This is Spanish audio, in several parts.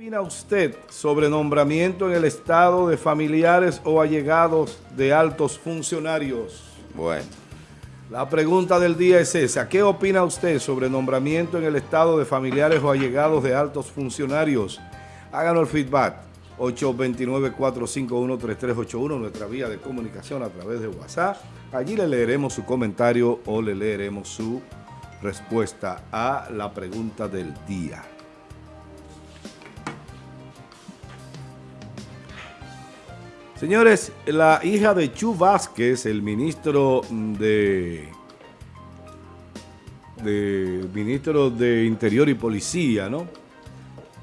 opina usted sobre nombramiento en el estado de familiares o allegados de altos funcionarios? Bueno, la pregunta del día es esa. ¿Qué opina usted sobre nombramiento en el estado de familiares o allegados de altos funcionarios? Háganos el feedback. 829-451-3381, nuestra vía de comunicación a través de WhatsApp. Allí le leeremos su comentario o le leeremos su respuesta a la pregunta del día. Señores, la hija de Chu Vázquez, el ministro de, de ministro de Interior y Policía, ¿no?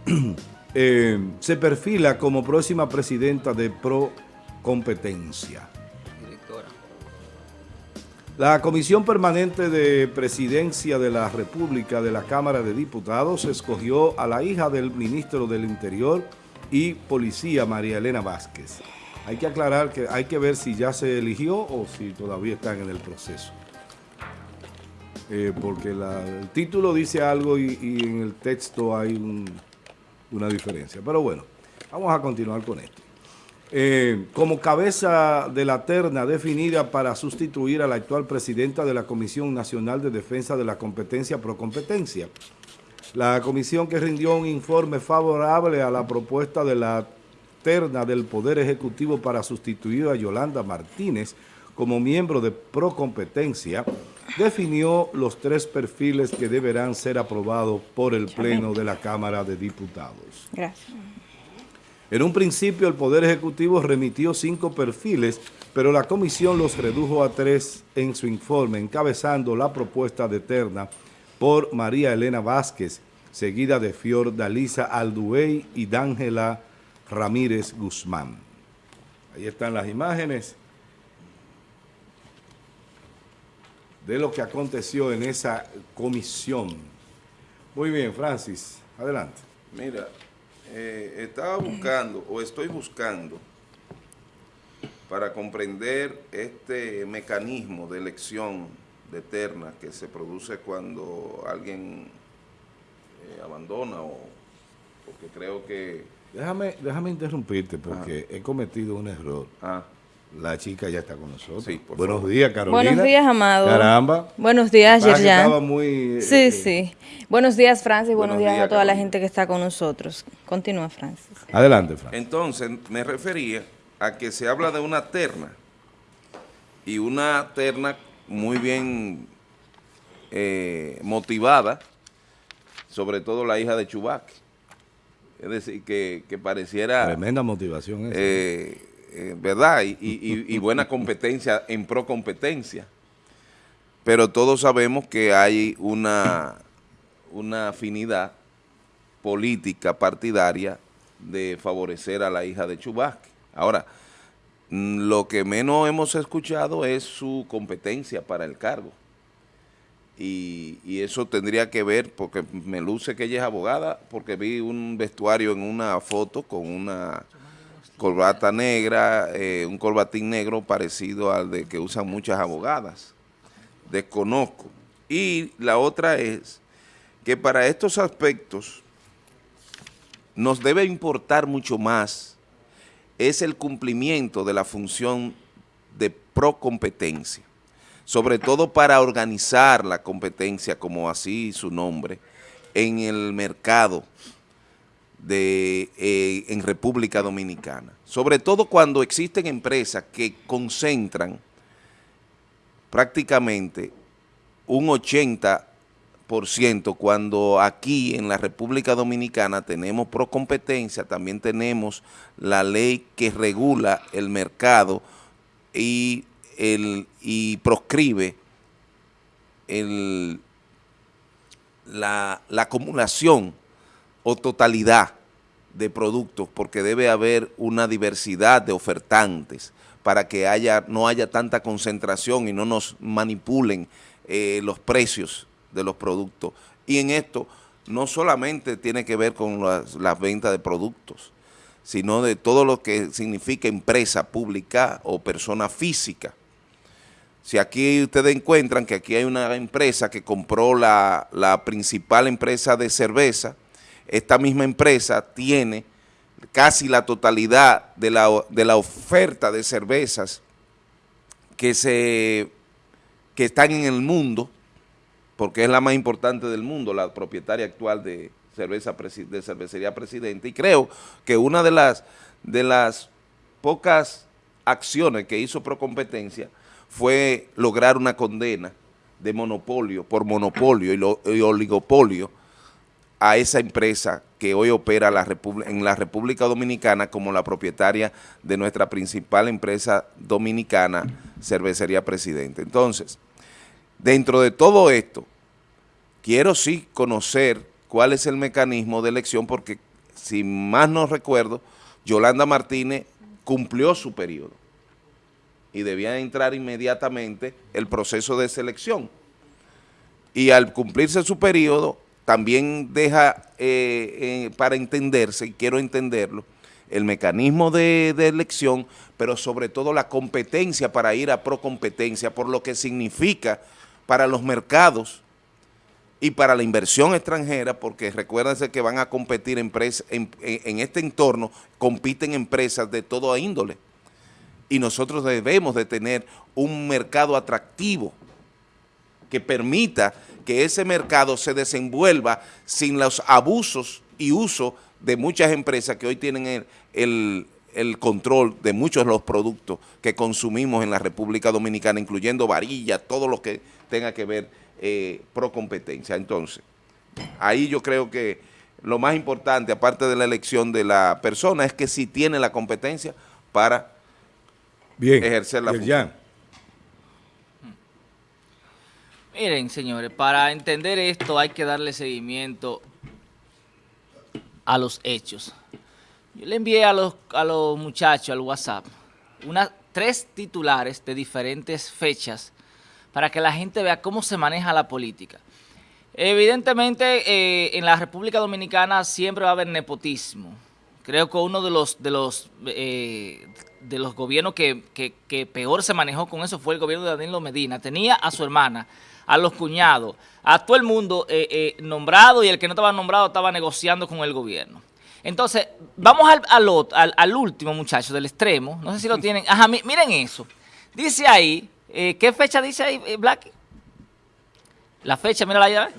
Eh, se perfila como próxima presidenta de Pro Competencia. La Comisión Permanente de Presidencia de la República de la Cámara de Diputados escogió a la hija del ministro del Interior y Policía, María Elena Vázquez. Hay que aclarar que hay que ver si ya se eligió o si todavía están en el proceso. Eh, porque el título dice algo y, en el texto hay una diferencia. Pero bueno, vamos a continuar con esto. Eh, como cabeza de la terna definida para sustituir a la actual presidenta de la Comisión Nacional de Defensa de la Competencia pro Competencia. La comisión que rindió un informe favorable a la propuesta de la del Poder Ejecutivo para sustituir a Yolanda Martínez como miembro de Procompetencia, definió los tres perfiles que deberán ser aprobados por el Pleno de la Cámara de Diputados. Gracias. En un principio el Poder Ejecutivo remitió cinco perfiles, pero la comisión los redujo a tres en su informe, encabezando la propuesta de terna por María Elena Vázquez, seguida de Fior Dalisa Alduey y Dángela Ramírez Guzmán. Ahí están las imágenes de lo que aconteció en esa comisión. Muy bien, Francis, adelante. Mira, eh, estaba buscando, o estoy buscando, para comprender este mecanismo de elección de terna que se produce cuando alguien eh, abandona o porque creo que Déjame, déjame interrumpirte porque he cometido un error. Ah. La chica ya está con nosotros. Buenos días, Carolina. Buenos días, Amado. Caramba. Buenos días, Yerjan. Estaba muy... Sí, eh, sí. Buenos días, Francis. Buenos, días, a toda la gente que está con nosotros. Continúa, Francis. Adelante, Francis. Entonces, me refería a que se habla de una terna y una terna muy bien eh, motivada, sobre todo la hija de Chubac es decir, que, pareciera... Tremenda motivación eh, eh, ¿Verdad? Y, buena competencia en pro competencia. Pero todos sabemos que hay una, una afinidad política partidaria de favorecer a la hija de Chubasque. Ahora, mm, lo que menos hemos escuchado es su competencia para el cargo. Y, eso tendría que ver, porque me luce que ella es abogada, porque vi un vestuario en una foto con una corbata negra, eh, un corbatín negro parecido al de que usan muchas abogadas. Desconozco. Y la otra es que para estos aspectos nos debe importar mucho más es el cumplimiento de la función de procompetencia sobre todo para organizar la competencia, como así su nombre, en el mercado de, eh, en República Dominicana. Sobre todo cuando existen empresas que concentran prácticamente un 80% cuando aquí en la República Dominicana tenemos procompetencia, también tenemos la ley que regula el mercado y el, y proscribe el, la, acumulación o totalidad de productos porque debe haber una diversidad de ofertantes para que haya, no haya tanta concentración y no nos manipulen eh, los precios de los productos. Y en esto no solamente tiene que ver con las, las ventas de productos, sino de todo lo que significa empresa pública o persona física. Si aquí ustedes encuentran que aquí hay una empresa que compró la, principal empresa de cerveza esta misma empresa tiene casi la totalidad de la, de la oferta de cervezas que, se, que están en el mundo, porque es la más importante del mundo, la propietaria actual de, cerveza de cervecería Presidente, y creo que una de las, de las pocas acciones que hizo Procompetencia fue lograr una condena de monopolio, por monopolio y, oligopolio a esa empresa que hoy opera en la República Dominicana como la propietaria de nuestra principal empresa dominicana, Cervecería Presidente. Entonces, dentro de todo esto, quiero sí conocer cuál es el mecanismo de elección, porque si más no recuerdo, Yolanda Martínez cumplió su periodo y debía entrar inmediatamente el proceso de selección. Y al cumplirse su periodo, también deja eh, eh, para entenderse, y quiero entenderlo, el mecanismo de, elección, pero sobre todo la competencia para ir a procompetencia, por lo que significa para los mercados y para la inversión extranjera, porque recuérdense que van a competir empresas, en, este entorno, compiten empresas de toda índole. Y nosotros debemos de tener un mercado atractivo que permita que ese mercado se desenvuelva sin los abusos y uso de muchas empresas que hoy tienen el, el control de muchos de los productos que consumimos en la República Dominicana, incluyendo varillas, todo lo que tenga que ver eh, pro competencia. Entonces, ahí yo creo que lo más importante, aparte de la elección de la persona, es que si tiene la competencia para Bien, ejercer la función. Miren, señores, para entender esto hay que darle seguimiento a los hechos. Yo le envié a los, a los muchachos al WhatsApp unas tres titulares de diferentes fechas para que la gente vea cómo se maneja la política. Evidentemente, eh, en la República Dominicana siempre va a haber nepotismo. Creo que uno de los de los eh, de los gobiernos que, peor se manejó con eso fue el gobierno de Danilo Medina. Tenía a su hermana, a los cuñados, a todo el mundo eh, nombrado y el que no estaba nombrado estaba negociando con el gobierno. Entonces, vamos al, al, último, muchacho, del extremo. No sé si lo tienen. Ajá, miren eso. Dice ahí eh, ¿Qué fecha dice ahí, eh, Black? La fecha, mira la llave.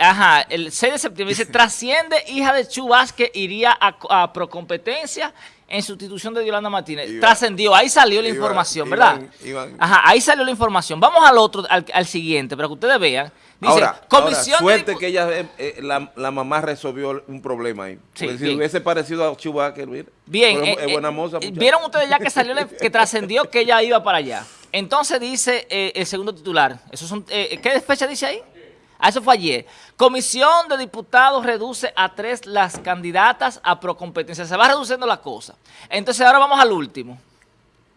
Ajá, el 6 de septiembre dice, trasciende hija de Chu Vázquez, iría a, procompetencia en sustitución de Yolanda Martínez. Trascendió, ahí salió la información, ¿verdad? Ajá, ahí salió la información. Vamos al otro, al, siguiente, para que ustedes vean. Dice, ahora, comisión suerte que ella, eh, la, mamá resolvió un problema ahí. si hubiese parecido a Chubaque, Bien, es buena moza. Vieron ustedes ya que salió, que trascendió que ella iba para allá. Entonces dice el segundo titular, esos son, ¿qué fecha dice ahí? Eso fue ayer. Comisión de Diputados reduce a tres las candidatas a procompetencia. Se va reduciendo la cosa. Entonces ahora vamos al último.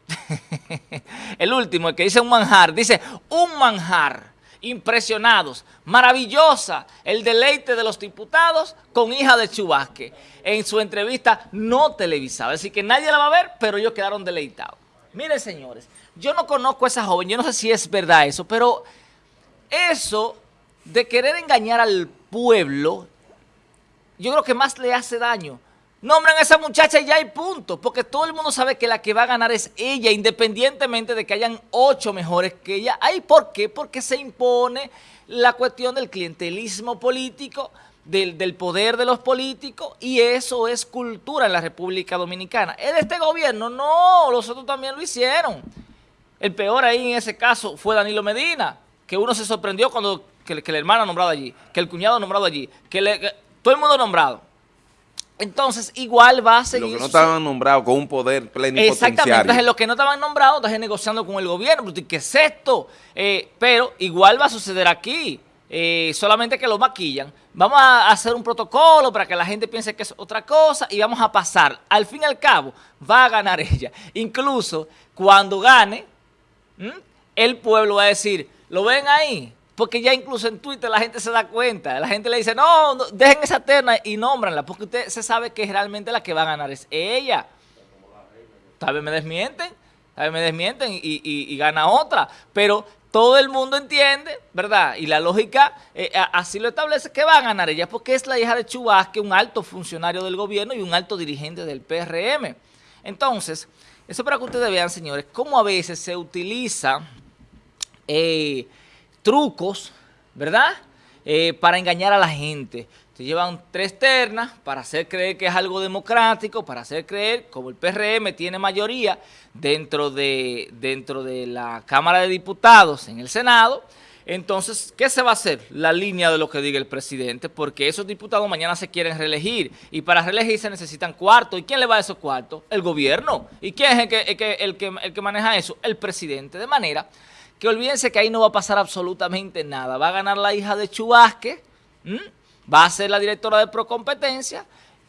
el último, el que dice un manjar. Dice, un manjar. Impresionados. Maravillosa el deleite de los diputados con hija de Chubasque. En su entrevista no televisada. Decir, que nadie la va a ver, pero ellos quedaron deleitados. Miren, señores, yo no conozco a esa joven. Yo no sé si es verdad eso, pero eso de querer engañar al pueblo, yo creo que más le hace daño. Nombran a esa muchacha y ya hay punto, porque todo el mundo sabe que la que va a ganar es ella, independientemente de que hayan ocho mejores que ella. ¿Hay por qué? Porque se impone la cuestión del clientelismo político, del, del, poder de los políticos, y eso es cultura en la República Dominicana. ¿Es de este gobierno? No, los otros también lo hicieron. El peor ahí en ese caso fue Danilo Medina, que uno se sorprendió cuando que, que la hermana nombrado allí, que el cuñado nombrado allí, que, todo el mundo nombrado. Entonces, igual va a seguir... Los que no estaban nombrados con un poder plenipotenciario. Exactamente. Entonces, los que no estaban nombrados, están negociando con el gobierno. ¿Qué es esto? Eh, pero igual va a suceder aquí. Eh, solamente que lo maquillan. Vamos a hacer un protocolo para que la gente piense que es otra cosa y vamos a pasar. Al fin y al cabo, va a ganar ella. Incluso, cuando gane, el pueblo va a decir, ¿lo ven ahí? Porque ya incluso en Twitter la gente se da cuenta. La gente le dice, no, dejen esa terna y nómbranla. Porque usted se sabe que realmente la que va a ganar es ella. Tal vez me desmienten, tal vez me desmienten y, gana otra. Pero todo el mundo entiende, ¿verdad? Y la lógica eh, así lo establece que va a ganar ella, porque es la hija de Chubasque, un alto funcionario del gobierno y un alto dirigente del PRM. Entonces, eso para que ustedes vean, señores, cómo a veces se utiliza eh, trucos, ¿verdad?, eh, para engañar a la gente. Se llevan tres ternas para hacer creer que es algo democrático, para hacer creer, como el PRM tiene mayoría dentro de, dentro de la Cámara de Diputados en el Senado, entonces, ¿qué se va a hacer? La línea de lo que diga el presidente, porque esos diputados mañana se quieren reelegir y para reelegirse necesitan cuartos. ¿Y quién le va a esos cuartos? El gobierno. ¿Y quién es el que, el que, el que, el que maneja eso? El presidente. De manera que olvídense que ahí no va a pasar absolutamente nada. Va a ganar la hija de Chubasque, va a ser la directora de Procompetencia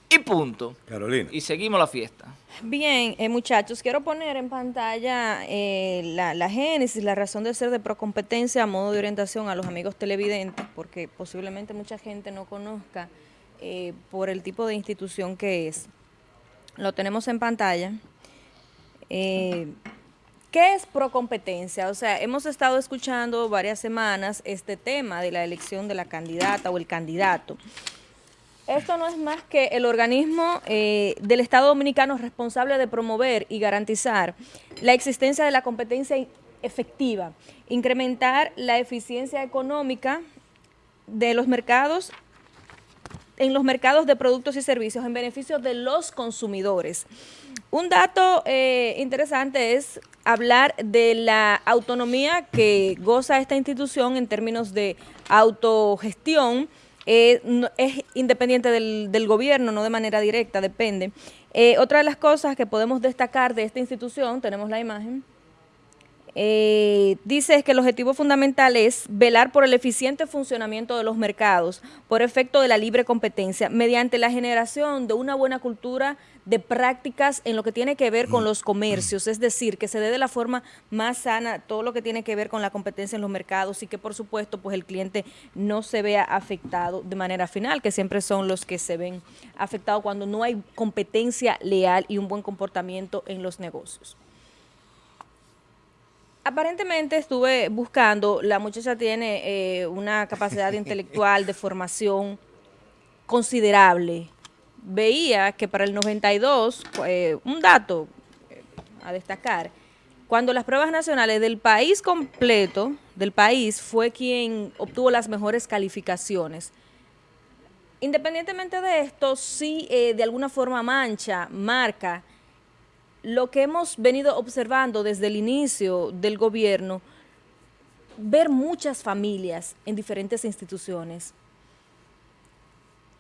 y punto. Carolina. Y seguimos la fiesta. Bien, eh, muchachos, quiero poner en pantalla eh, la, génesis, la razón de ser de Procompetencia a modo de orientación a los amigos televidentes, porque posiblemente mucha gente no conozca eh, por el tipo de institución que es. Lo tenemos en pantalla. ¿Qué es procompetencia? O sea, hemos estado escuchando varias semanas este tema de la elección de la candidata o el candidato. Esto no es más que el organismo eh, del Estado Dominicano responsable de promover y garantizar la existencia de la competencia efectiva, incrementar la eficiencia económica de los mercados en los mercados de productos y servicios en beneficio de los consumidores. Un dato eh, interesante es hablar de la autonomía que goza esta institución en términos de autogestión, eh, es independiente del, gobierno, no de manera directa, depende. Eh, otra de las cosas que podemos destacar de esta institución, tenemos la imagen, eh, dice que el objetivo fundamental es velar por el eficiente funcionamiento de los mercados por efecto de la libre competencia mediante la generación de una buena cultura de prácticas en lo que tiene que ver con los comercios, es decir, que se dé de la forma más sana todo lo que tiene que ver con la competencia en los mercados y que por supuesto pues el cliente no se vea afectado de manera final, que siempre son los que se ven afectados cuando no hay competencia leal y un buen comportamiento en los negocios. Aparentemente estuve buscando, la muchacha tiene eh, una capacidad intelectual de formación considerable. Veía que para el 92, eh, un dato eh, a destacar, cuando las pruebas nacionales del país completo, del país, fue quien obtuvo las mejores calificaciones. Independientemente de esto, sí de alguna forma mancha, marca lo que hemos venido observando desde el inicio del gobierno, ver muchas familias en diferentes instituciones.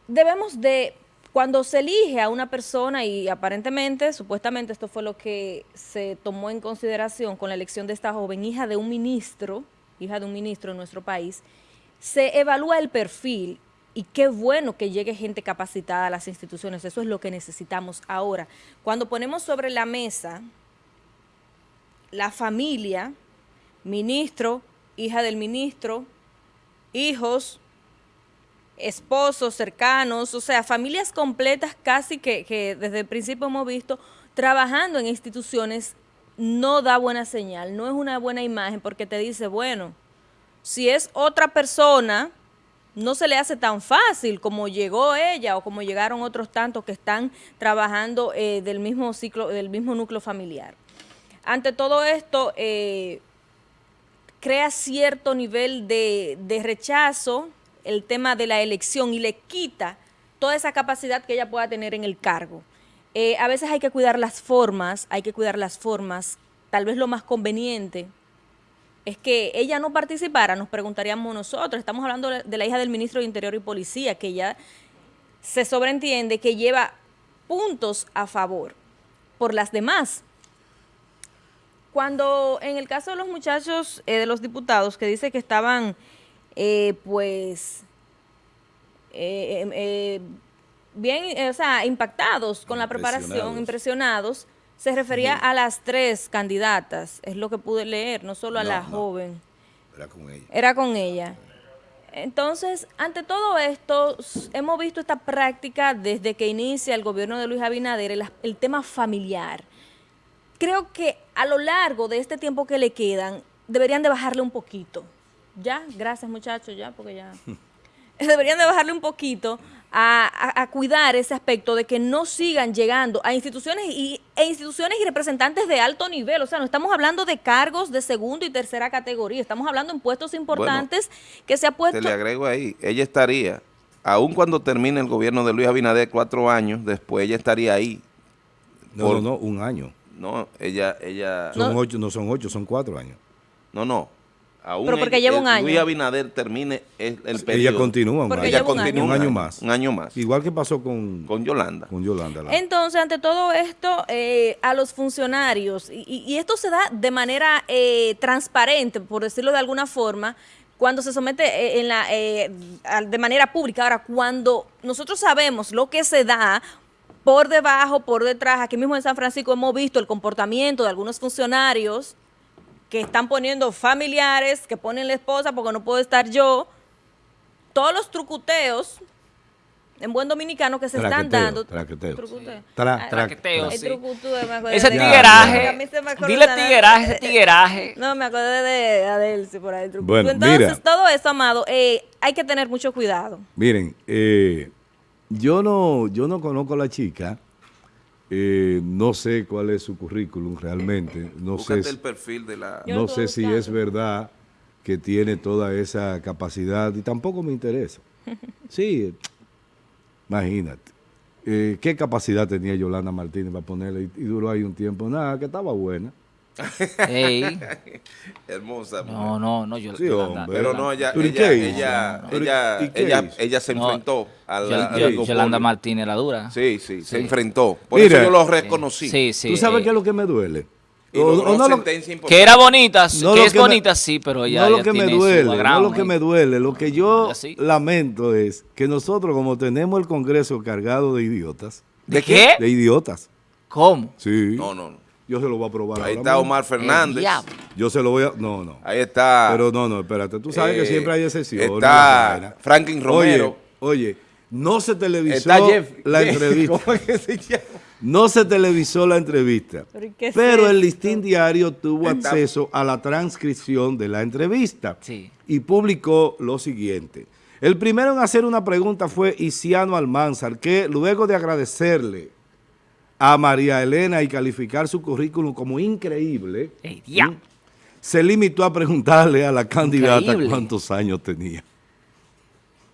Debemos de, cuando se elige a una persona, y aparentemente, supuestamente esto fue lo que se tomó en consideración con la elección de esta joven hija de un ministro, hija de un ministro en nuestro país, se evalúa el perfil y qué bueno que llegue gente capacitada a las instituciones, eso es lo que necesitamos ahora. Cuando ponemos sobre la mesa la familia, ministro, hija del ministro, hijos, esposos cercanos, o sea, familias completas casi que, desde el principio hemos visto trabajando en instituciones, no da buena señal, no es una buena imagen porque te dice, bueno, si es otra persona no se le hace tan fácil como llegó ella o como llegaron otros tantos que están trabajando eh, del mismo ciclo, del mismo núcleo familiar. Ante todo esto, eh, crea cierto nivel de, rechazo el tema de la elección y le quita toda esa capacidad que ella pueda tener en el cargo. Eh, a veces hay que cuidar las formas, hay que cuidar las formas, tal vez lo más conveniente es que ella no participara, nos preguntaríamos nosotros. Estamos hablando de la hija del ministro de Interior y Policía, que ya se sobreentiende que lleva puntos a favor por las demás. Cuando en el caso de los muchachos, eh, de los diputados, que dice que estaban, eh, pues, eh, bien, o sea, impactados con la preparación, impresionados, se refería a las tres candidatas, es lo que pude leer, no solo a la joven. Era con ella. Era con ella. Entonces, ante todo esto, hemos visto esta práctica desde que inicia el gobierno de Luis Abinader, el, tema familiar. Creo que a lo largo de este tiempo que le quedan, deberían de bajarle un poquito. Ya, gracias muchachos, ya, porque ya... deberían de bajarle un poquito a, a- a cuidar ese aspecto de que no sigan llegando a instituciones y, e instituciones y representantes de alto nivel. O sea, no estamos hablando de cargos de segunda y tercera categoría, estamos hablando en puestos importantes que se ha puesto... Te le agrego ahí, ella estaría, aun cuando termine el gobierno de Luis Abinader cuatro años, después ella estaría ahí. No, Por- no, no, un año. No, ella, ella, Son No. ocho, no son ocho, son cuatro años. no, no. Aún Pero porque lleva un año. Luis Abinader termine el, el Ella periodo. continúa un Porque año. Ella lleva un año. continúa Un año más. Un año más. Igual que pasó con, Con Yolanda. con Yolanda. la- Entonces, ante todo esto, eh, a los funcionarios, y, esto se da de manera eh, transparente, por decirlo de alguna forma, cuando se somete eh, en la, eh, de manera pública. Ahora, cuando nosotros sabemos lo que se da por debajo, por detrás, aquí mismo en San Francisco hemos visto el comportamiento de algunos funcionarios que están poniendo familiares, que ponen la esposa porque no puedo estar yo, todos los trucuteos en buen dominicano que se están dando. traqueteo. Trucuteo. Tra- tra- Traqueteo, sí. trucuteo, me acuerdo Ese de- tigueraje, A mí se me acuerda dile tigueraje, ese tigueraje. No, me acordé de Adelsi por ahí. el trucuteo. Bueno, Entonces, mira. todo eso, amado, eh, hay que tener mucho cuidado. Miren, eh, yo no, yo no conozco a la chica, eh, no sé cuál es su currículum realmente, no sé, Búscate si- el perfil de la... No sé si es verdad que tiene toda esa capacidad y tampoco me interesa. Sí, eh, imagínate. Eh, ¿Qué capacidad tenía Yolanda Martínez para ponerle? Y, y duró ahí un tiempo. Nada, que estaba buena. Ey, Hermosa. mujer. no, no, no, yo, Sí, Yolanda, hombre. Pero no, ella, ¿Pero y ella, ella, ¿Pero ella, ella, se No, enfrentó al Yol- oligopolio. Yolanda Martínez era dura. Sí, sí, se enfrentó. Por Mira. eso yo lo reconocí. Sí, sí. ¿Tú sabes eh, qué es lo que me duele? Y O- o no lo- sentencia importante. Que era bonita, No que es que me- bonita, sí, pero ya no lo ya que me tiene duele, no lo que me duele, lo que yo sí. lamento es que nosotros como tenemos el Congreso cargado de idiotas, ¿De qué? de idiotas, ¿Cómo? sí, No, no, no. Yo se lo voy a probar Ahí ahora está mismo. Omar Fernández. Yo se lo voy a, no, no, Ahí está. pero no, no, espérate, tú sabes que eh, siempre hay excepciones. Está. Franklin Romero. Oye, oye, no se televisó Está Jeff. la Jeff, entrevista, ¿Cómo es que se llama? no se televisó la entrevista, ¿Pero es el listín diario tuvo Está- acceso a la transcripción de la entrevista. Sí. y publicó lo siguiente. El primero en hacer una pregunta fue Isiano Almanzar, que luego de agradecerle a María Elena y calificar su currículum como increíble, Ey, diablo. se limitó a preguntarle a la candidata Increíble. cuántos años tenía.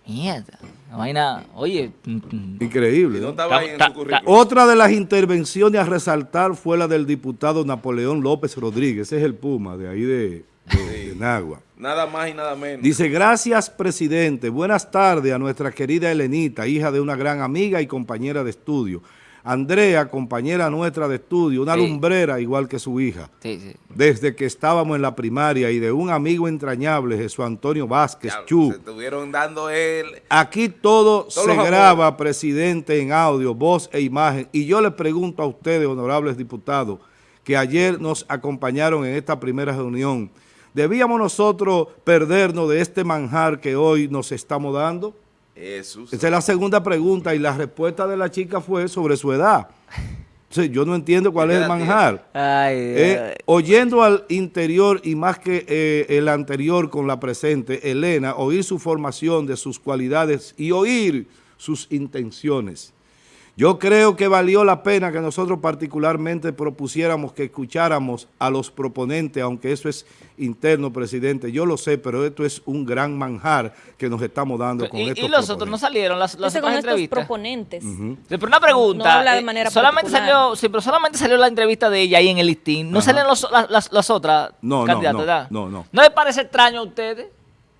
Mierda. La vaina, oye, mm, mm, Increíble. No ¿no? estaba ahí en Ta- su ta- currículum. Otra de las intervenciones a resaltar fue la del diputado Napoleón López Rodríguez, ese es el Puma de ahí de, de- de Nagua. Nada más y nada menos. Dice, gracias presidente, buenas tardes a nuestra querida Elenita, hija de una gran amiga y compañera de estudio. Andrea, compañera nuestra de estudio, una Sí. lumbrera igual que su hija. sí, sí. Desde que estábamos en la primaria y de un amigo entrañable, Jesús Antonio Vázquez, Chu. Se estuvieron dando el... Aquí todo Todos se graba, presidente, en audio, voz e imagen. Y yo le pregunto a ustedes, honorables diputados, que ayer nos acompañaron en esta primera reunión, ¿debíamos nosotros perdernos de este manjar que hoy nos estamos dando? Jesús. Esa es la segunda pregunta y la respuesta de la chica fue sobre su edad. O sea, yo no entiendo cuál ¿Qué es el manjar. Ay, Eh, ay. oyendo al interior y más que eh, el anterior con la presente, Elena, oír su formación de sus cualidades y oír sus intenciones. Yo creo que valió la pena que nosotros particularmente propusiéramos que escucháramos a los proponentes, aunque eso es interno, presidente. Yo lo sé, pero esto es un gran manjar que nos estamos dando con y, estos y los otros no salieron, las, las Entonces, con otras estos entrevistas. proponentes. Sí, Pero una pregunta. No habla de eh, manera solamente particular. salió, sí, pero solamente salió la entrevista de ella ahí en el listín. No Ajá. salen los- las, las- las otras No, no, candidatas, no, ¿verdad? no, no. ¿No le parece extraño a ustedes?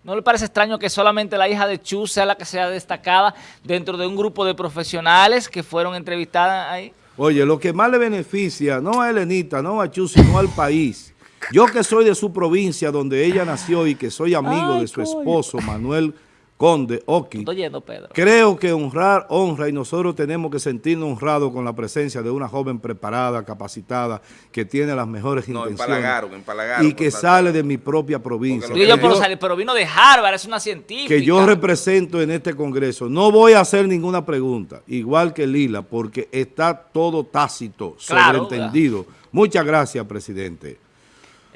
¿No le parece extraño que solamente la hija de Chu sea la que sea destacada dentro de un grupo de profesionales que fueron entrevistadas ahí? Oye, lo que más le beneficia, no a Elenita, no a Chu, sino al país. Yo que soy de su provincia, donde ella nació y que soy amigo Ay, de su coño. esposo, Manuel Conde Oki, Estoy yendo, Pedro. creo que honrar honra y nosotros tenemos que sentirnos honrados con la presencia de una joven preparada, capacitada, que tiene las mejores No, intenciones empalagaron, empalagaron. y que sale de mi propia provincia. Porque Digo yo Que puedo yo- salir, pero vino de Harvard, es una científica. que yo represento en este Congreso. No voy a hacer ninguna pregunta, igual que Lila, porque está todo tácito, Claro, sobreentendido. Muchas gracias, presidente.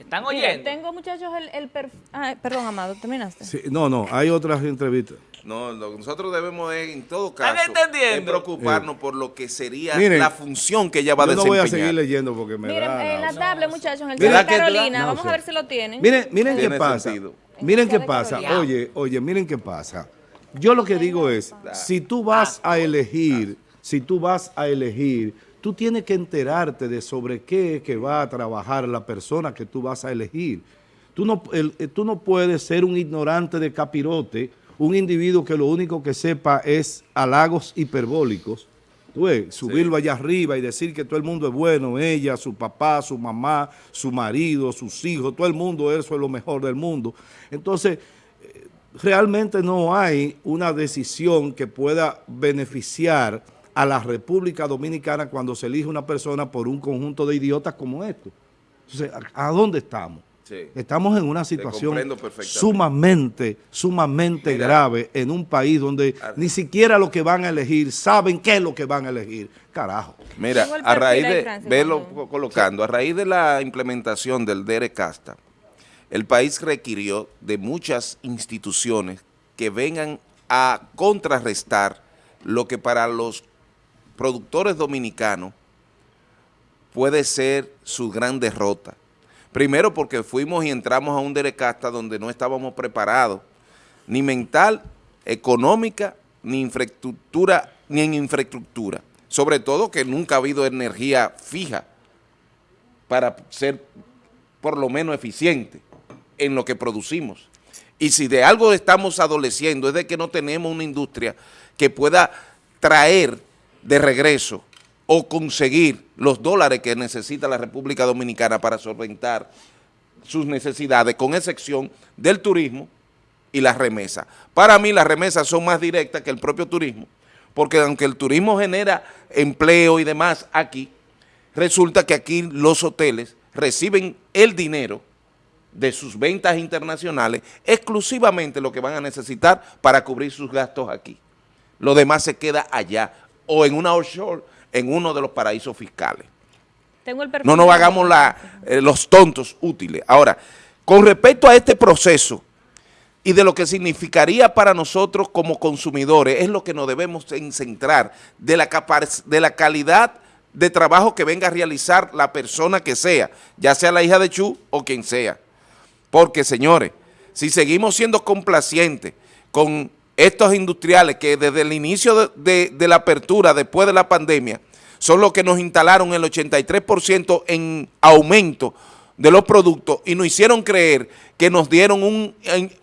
¿Están Mira, oyendo? tengo muchachos el, el ah, perdón, Amado, terminaste. Sí, no, no, hay otras entrevistas. No, lo que nosotros debemos es, en todo ¿Están caso, es preocuparnos por lo que sería Miren, la función que ella va a Yo no desempeñar. voy a seguir leyendo porque me Miren, da en la náusea. tablet, muchachos, en el chat de Carolina, vamos a ver si lo tienen. Miren, miren qué pasa. sentido. Miren qué pasa. Carolina. Oye, oye, miren qué pasa. Yo lo que digo es, si tú vas a elegir, si tú vas a elegir, tú tienes que enterarte de sobre qué es que va a trabajar la persona que tú vas a elegir. Tú no, el- eh, tú no puedes ser un ignorante de capirote, un individuo que lo único que sepa es halagos hiperbólicos. Tú ves, subirlo allá arriba y decir que todo el mundo es bueno, ella, su papá, su mamá, su marido, sus hijos, todo el mundo, eso es lo mejor del mundo. Entonces, eh, realmente no hay una decisión que pueda beneficiar a la República Dominicana cuando se elige una persona por un conjunto de idiotas como esto. Entonces, ¿a, dónde estamos? Sí. Estamos en una situación sumamente, sumamente Mira. grave en un país donde Ah. ni siquiera lo que van a elegir saben qué es lo que van a elegir. Carajo. Mira, a raíz de, velo colocando, a raíz de la implementación del DERE Casta, el país requirió de muchas instituciones que vengan a contrarrestar lo que para los productores dominicanos puede ser su gran derrota. Primero porque fuimos y entramos a un DERE Casta donde no estábamos preparados, ni mental, económica, ni infraestructura, ni en infraestructura. Sobre todo que nunca ha habido energía fija para ser por lo menos eficiente en lo que producimos. Y si de algo estamos adoleciendo es de que no tenemos una industria que pueda traer de regreso o conseguir los dólares que necesita la República Dominicana para solventar sus necesidades, con excepción del turismo y las remesas. Para mí las remesas son más directas que el propio turismo, porque aunque el turismo genera empleo y demás aquí, resulta que aquí los hoteles reciben el dinero de sus ventas internacionales exclusivamente lo que van a necesitar para cubrir sus gastos aquí. Lo demás se queda allá o en una offshore, en uno de los paraísos fiscales. Tengo el perfil No nos hagamos la, eh, los tontos útiles. Ahora, con respecto a este proceso y de lo que significaría para nosotros como consumidores, es lo que nos debemos en centrar, de la, de la calidad de trabajo que venga a realizar la persona que sea, ya sea la hija de Chu o quien sea. Porque, señores, si seguimos siendo complacientes con estos industriales que desde el inicio de, la apertura, después de la pandemia, son los que nos instalaron el 83% en aumento de los productos y nos hicieron creer que nos dieron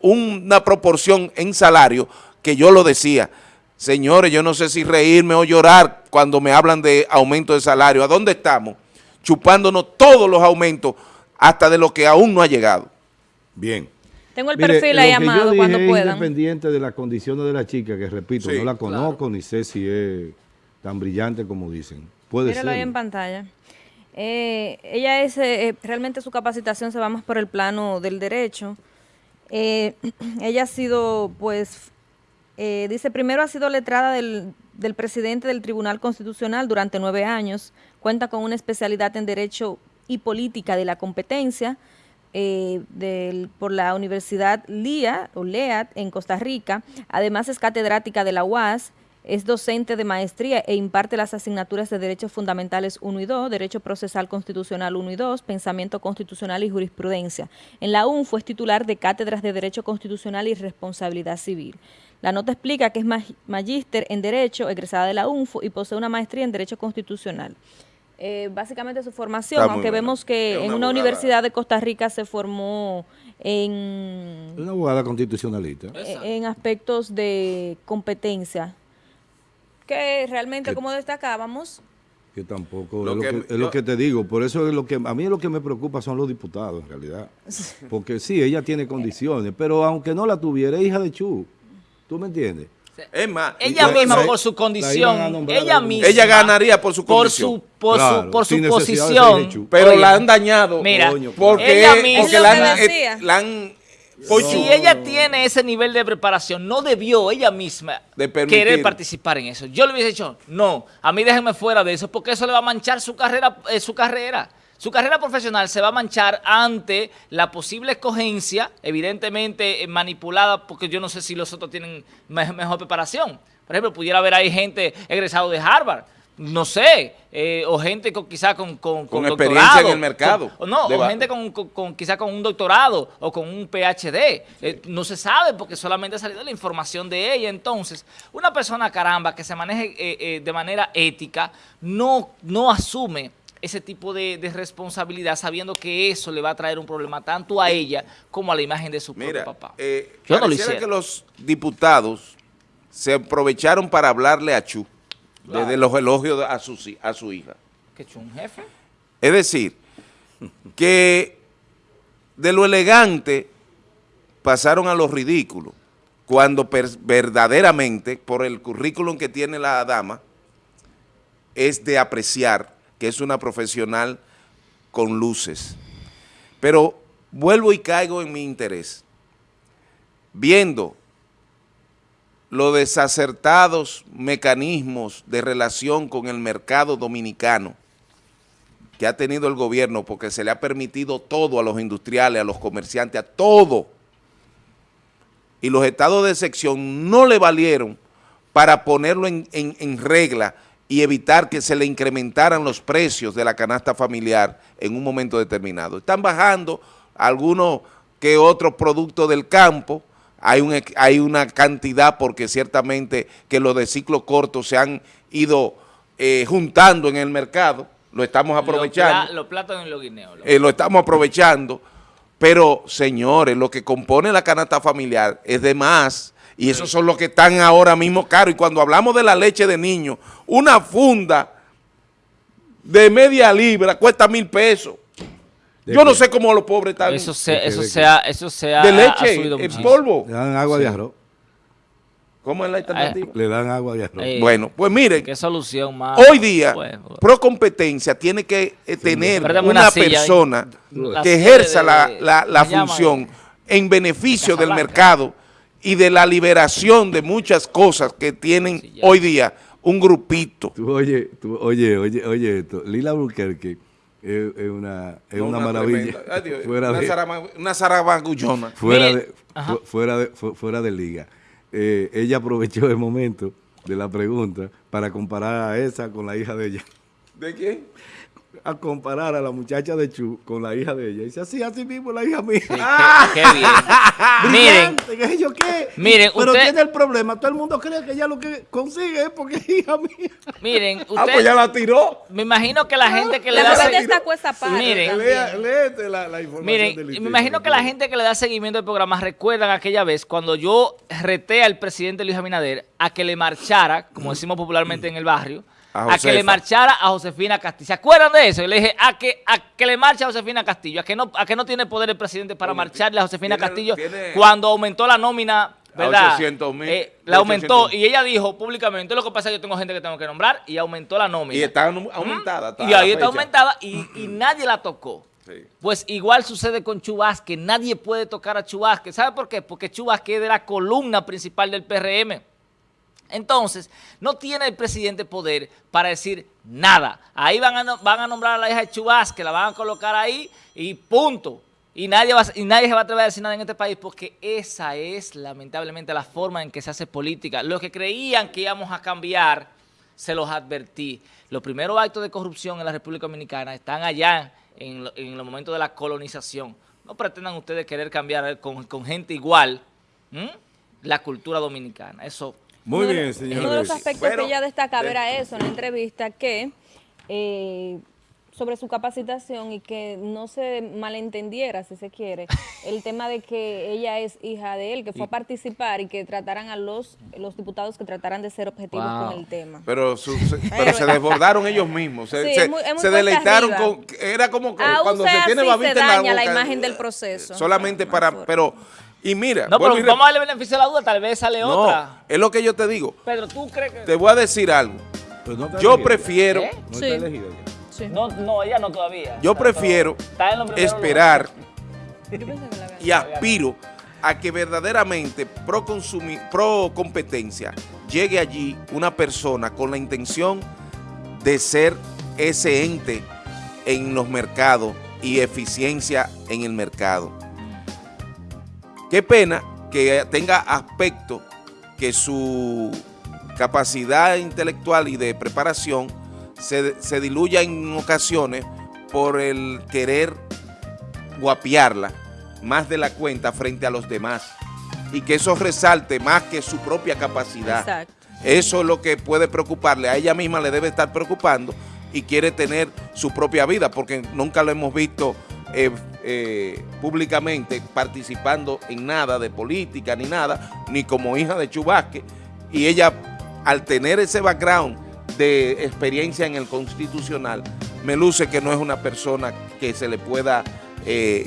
una proporción en salario que yo lo decía. Señores, yo no sé si reírme o llorar cuando me hablan de aumento de salario. ¿A dónde estamos? Chupándonos todos los aumentos hasta de lo que aún no ha llegado. Bien. Tengo el Mire, perfil ahí, Amado, cuando puedan. independiente de las condiciones de la chica, que repito, Sí, no la conozco ni sé si es tan brillante como dicen. Puede Míralo ahí ser. en pantalla. Eh, ella es, eh, eh, realmente su capacitación se va más por el plano del derecho. Eh, ella ha sido, pues, eh, dice, primero ha sido letrada del, del presidente del Tribunal Constitucional durante nueve años, cuenta con una especialidad en Derecho y Política de la Competencia eh, por la Universidad LIA, o LEAD, en Costa Rica. Además es catedrática de la UAS, es docente de maestría e imparte las asignaturas de Derechos Fundamentales 1 y 2, Derecho Procesal Constitucional 1 y 2, Pensamiento Constitucional y Jurisprudencia. En la UNFO es titular de cátedras de Derecho Constitucional y Responsabilidad Civil. La nota explica que es mag- magíster en Derecho, egresada de la UNFO y posee una maestría en Derecho Constitucional. Eh, básicamente su formación, aunque buena. vemos que en una abogada. universidad de Costa Rica se formó en, Una abogada constitucionalista. en aspectos de competencia, que realmente, Que- como destacábamos, Que tampoco Lo es, lo que- que, es lo que te digo. Por eso es lo que a mí lo que me preocupa son los diputados, en realidad. Porque sí, ella tiene condiciones, pero aunque no la tuviera, hija de Chu. ¿Tú me entiendes? Es más, Ella la- misma la- por su condición, nombrar ella misma. ella ganaría por su por condición. su por Claro, su por su de ser posición. pero Oye, la han dañado. Mira, Coño, porque, ella misma- porque la, han, eh, la han Pues si ella tiene ese nivel de preparación, no debió ella misma De querer participar en eso. Yo le hubiese dicho, no, a mí déjenme fuera de eso, porque eso le va a manchar su carrera, eh, su carrera, su carrera profesional se va a manchar ante la posible escogencia, evidentemente eh, manipulada, porque yo no sé si los otros tienen mejor preparación. Por ejemplo, pudiera haber ahí gente egresado de Harvard, no sé, eh, o gente con, quizá con, con, con, experiencia en el mercado. o no, o gente con, con, quizá con un doctorado o con un PhD. Eh, no se sabe porque solamente ha salido la información de ella. Entonces, una persona, caramba, que se maneje eh, de manera ética, no, no asume ese tipo de, responsabilidad sabiendo que eso le va a traer un problema tanto a ella como a la imagen de su propio papá. Yo no lo que los diputados se aprovecharon para hablarle a Chu desde los elogios a su, a su hija. ¿Que un jefe? Es decir, que de lo elegante pasaron a lo ridículo, cuando verdaderamente, por el currículum que tiene la dama, es de apreciar que es una profesional con luces. Pero vuelvo y caigo en mi interés. Viendo los desacertados mecanismos de relación con el mercado dominicano que ha tenido el gobierno porque se le ha permitido todo a los industriales, a los comerciantes, a todo. Y los estados de sección no le valieron para ponerlo en, en regla y evitar que se le incrementaran los precios de la canasta familiar en un momento determinado. Están bajando algunos que otros productos del campo, hay, un, hay una cantidad porque ciertamente que los de ciclo corto se han ido eh, juntando en el mercado, lo estamos aprovechando. Los, plátanos y los guineos. Eh, lo estamos aprovechando, pero señores, lo que compone la canasta familiar es de más y esos son los que están ahora mismo caros. Y cuando hablamos de la leche de niño, una funda de media libra cuesta mil pesos. Yo no sé cómo los pobres están. Eso, se, eso, sea, eso sea. De leche, en polvo. Le dan agua de arroz. ¿Cómo es la alternativa? Le dan agua de arroz. Eh, bueno, pues miren. ¿Qué solución más? Hoy día, pro competencia tiene que eh, tener una, persona que ejerza la, la, la función en beneficio del mercado y de la liberación de muchas cosas que tienen hoy día un grupito. oye, oye, oye, oye esto. Lila Burkerque es, una, es una, maravilla. fuera una, de, una zarabagullona. Fuera de, fuera, de, fuera de liga. Eh, ella aprovechó el momento de la pregunta para comparar a esa con la hija de ella. ¿De quién? A comparar a la muchacha de Chu con la hija de ella. Y dice, así, así mismo la hija mía. qué, bien. miren, ¿qué yo qué? Miren, Pero tiene el problema, todo el mundo cree que ella lo que consigue es porque es hija mía. Miren, usted... Ah, pues ya la tiró. Me imagino que la gente que le da... Miren, léete la, la información Miren, me imagino que la gente que le da seguimiento al programa recuerdan aquella vez cuando yo reté al presidente Luis Abinader a que le marchara, como decimos popularmente en el barrio, a, que le marchara a Josefina Castillo. ¿Se acuerdan de eso? Le dije, a que, a que le marche a Josefina Castillo, a que no, a que no tiene poder el presidente para marcharle a Josefina Castillo cuando aumentó la nómina, ¿verdad? Eh, la aumentó y ella dijo públicamente, lo que pasa es que yo tengo gente que tengo que nombrar y aumentó la nómina. Y está aumentada. Y ahí está aumentada y, nadie la tocó. Pues igual sucede con Chubasque, nadie puede tocar a Chubasque. ¿Sabe por qué? Porque Chubasque es de la columna principal del PRM. Entonces, no tiene el presidente poder para decir nada. Ahí van a, nombrar a la hija de Chubas, que la van a colocar ahí y punto. Y nadie, va, y nadie se va a atrever a decir nada en este país porque esa es lamentablemente la forma en que se hace política. Los que creían que íbamos a cambiar, se los advertí. Los primeros actos de corrupción en la República Dominicana están allá en, en los momentos de la colonización. No pretendan ustedes querer cambiar con, gente igual la cultura dominicana. Eso muy bien, señor. Uno de los aspectos que ella destaca era eso en la entrevista, que eh, sobre su capacitación y que no se malentendiera, si se quiere, el tema de que ella es hija de él, que fue a participar y que trataran a los, los diputados que trataran de ser objetivos con el tema. Pero, se desbordaron ellos mismos, se, deleitaron con... Era como cuando se tiene babita en la boca. la imagen del proceso. Solamente para... pero y mira... No, pero vamos a darle beneficio a la duda, tal vez sale otra. No, es lo que yo te digo. Pedro, ¿tú crees que...? Te voy a decir algo. Pues yo prefiero... ¿Eh? No sí. Sí. No, no, ella no todavía. Yo prefiero esperar y aspiro a que verdaderamente pro, pro competencia llegue allí una persona con la intención de ser ese ente en los mercados y eficiencia en el mercado. Qué pena que tenga aspecto que su capacidad intelectual y de preparación se, se diluya en ocasiones por el querer guapiarla más de la cuenta frente a los demás y que eso resalte más que su propia capacidad. Exacto. Eso es lo que puede preocuparle, a ella misma le debe estar preocupando y quiere tener su propia vida porque nunca lo hemos visto eh, eh, públicamente participando en nada de política ni nada, ni como hija de Chubasque y ella al tener ese background de experiencia en el constitucional, me luce que no es una persona que se le pueda eh,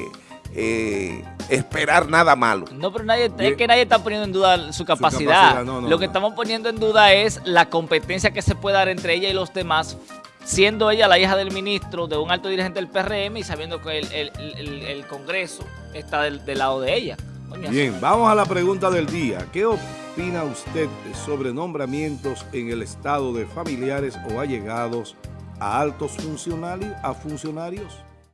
eh, esperar nada malo. No, pero nadie, es que nadie está poniendo en duda su capacidad. capacidad, no, no, Lo que no. estamos poniendo en duda es la competencia que se puede dar entre ella y los demás, siendo ella la hija del ministro, de un alto dirigente del PRM y sabiendo que el, el- el- el Congreso está del, del lado de ella. Bien, vamos a la pregunta del día. ¿Qué opina usted sobre nombramientos en el estado de familiares o allegados a altos funcionarios? A funcionarios?